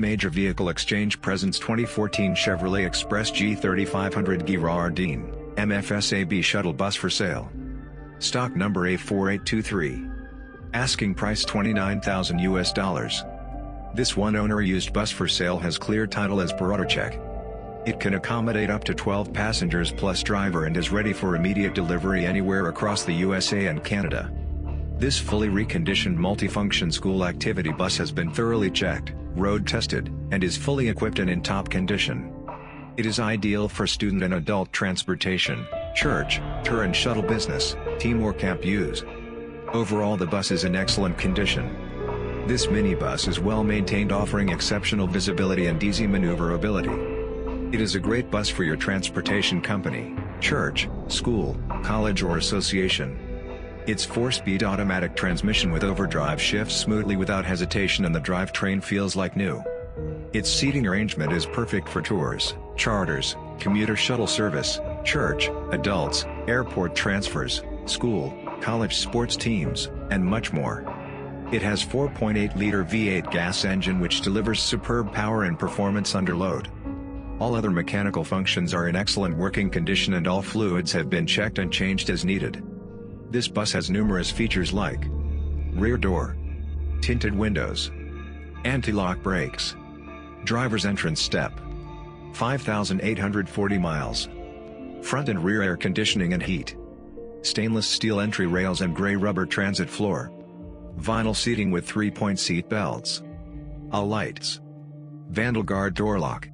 Major Vehicle Exchange presents 2014 Chevrolet Express G3500 Girardin, MFSAB shuttle bus for sale. Stock number A4823. Asking price 29,000 US dollars. This one owner used bus for sale has clear title as per auto check. It can accommodate up to 12 passengers plus driver and is ready for immediate delivery anywhere across the USA and Canada. This fully reconditioned multifunction school activity bus has been thoroughly checked, road tested, and is fully equipped and in top condition. It is ideal for student and adult transportation, church, tour and shuttle business, team or camp use. Overall the bus is in excellent condition. This minibus is well maintained offering exceptional visibility and easy maneuverability. It is a great bus for your transportation company, church, school, college or association. Its 4-speed automatic transmission with overdrive shifts smoothly without hesitation and the drivetrain feels like new. Its seating arrangement is perfect for tours, charters, commuter shuttle service, church, adults, airport transfers, school, college sports teams, and much more. It has 4.8-liter V8 gas engine which delivers superb power and performance under load. All other mechanical functions are in excellent working condition and all fluids have been checked and changed as needed. This bus has numerous features like rear door, tinted windows, anti-lock brakes, driver's entrance step, 5,840 miles, front and rear air conditioning and heat, stainless steel entry rails and gray rubber transit floor, vinyl seating with 3-point seat belts, all lights, vandal guard door lock,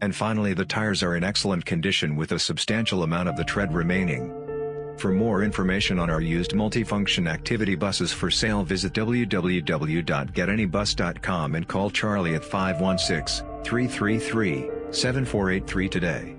and finally the tires are in excellent condition with a substantial amount of the tread remaining. For more information on our used multifunction activity buses for sale visit www.getanybus.com and call Charlie at 516-333-7483 today.